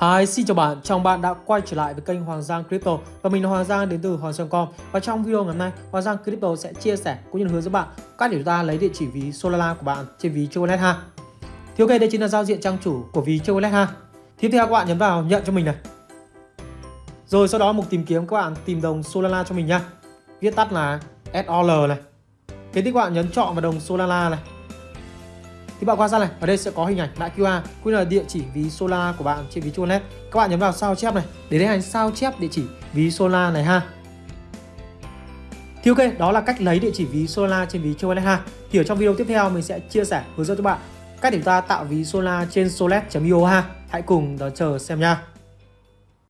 Hi, xin chào bạn, chào bạn đã quay trở lại với kênh Hoàng Giang Crypto. Và mình là Hoàng Giang đến từ Hoàng Giang.com Và trong video ngày hôm nay, Hoàng Giang Crypto sẽ chia sẻ cũng như hướng dẫn bạn cách để chúng ta lấy địa chỉ ví Solana của bạn trên ví Chocolate ha. Thì ok, đây chính là giao diện trang chủ của ví Chocolate ha. Tiếp theo các bạn nhấn vào nhận cho mình này. Rồi sau đó mục tìm kiếm các bạn tìm đồng Solana cho mình nha. Viết tắt là SOL này. Kế tiếp các bạn nhấn chọn vào đồng Solana này thì bạn quan sát này, ở đây sẽ có hình ảnh mã QR cũng là địa chỉ ví Solar của bạn trên ví Tronet các bạn nhấn vào sao chép này, để tiến hành sao chép địa chỉ ví Solar này ha. Thì ok, đó là cách lấy địa chỉ ví Solar trên ví Tronet ha. Thì ở trong video tiếp theo mình sẽ chia sẻ, hướng dẫn cho bạn cách để chúng ta tạo ví Solar trên solet.io ha. Hãy cùng đón chờ xem nha.